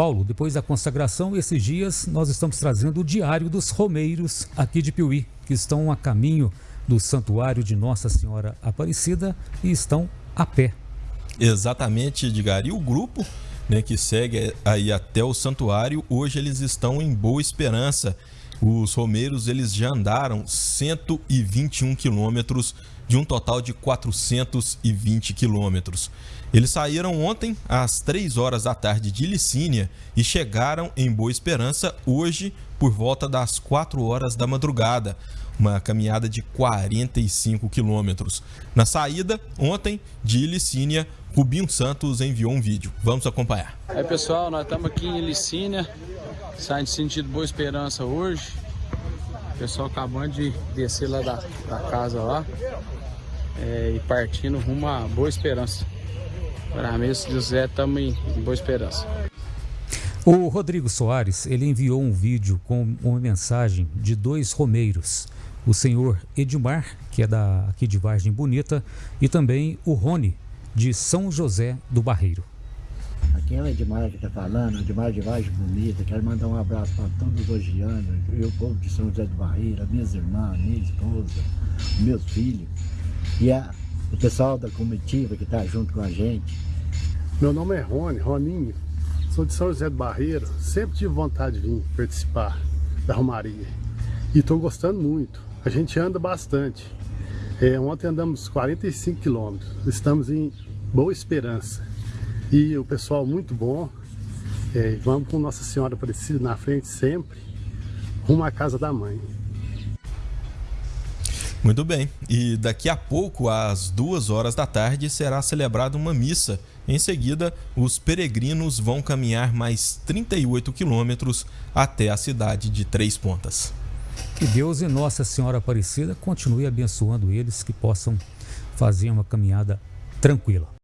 Paulo, depois da consagração, esses dias nós estamos trazendo o diário dos romeiros aqui de Piuí, que estão a caminho do santuário de Nossa Senhora Aparecida e estão a pé. Exatamente, Edgar. E o grupo né, que segue aí até o santuário, hoje eles estão em Boa Esperança. Os romeiros eles já andaram 121 quilômetros de um total de 420 quilômetros. Eles saíram ontem às 3 horas da tarde de Licínia e chegaram em Boa Esperança hoje por volta das 4 horas da madrugada. Uma caminhada de 45 quilômetros. Na saída, ontem, de Licínia, Rubinho Santos enviou um vídeo. Vamos acompanhar. Aí pessoal, nós estamos aqui em Licínia, saindo sentido Boa Esperança hoje. O pessoal acabando de descer lá da, da casa lá é, e partindo rumo a Boa Esperança. Para mim, se José, estamos em Boa Esperança. O Rodrigo Soares, ele enviou um vídeo com uma mensagem de dois romeiros. O senhor Edmar, que é da, aqui de Vargem Bonita, e também o Rony, de São José do Barreiro. Aqui é o Edmar que está falando, Edmar de Vargem Bonita. Quero mandar um abraço para todos os hogianos, e o povo de São José do Barreiro, minhas irmãs, minha esposa, meus filhos. E a, o pessoal da comitiva que está junto com a gente. Meu nome é Rony, Roninho. Sou de São José do Barreiro. Sempre tive vontade de vir participar da Romaria. E estou gostando muito. A gente anda bastante. É, ontem andamos 45 quilômetros. Estamos em Boa Esperança. E o pessoal muito bom. É, vamos com Nossa Senhora Aparecida na frente sempre. Rumo à casa da mãe. Muito bem. E daqui a pouco, às duas horas da tarde, será celebrada uma missa. Em seguida, os peregrinos vão caminhar mais 38 quilômetros até a cidade de Três Pontas. Que Deus e Nossa Senhora Aparecida continue abençoando eles que possam fazer uma caminhada tranquila.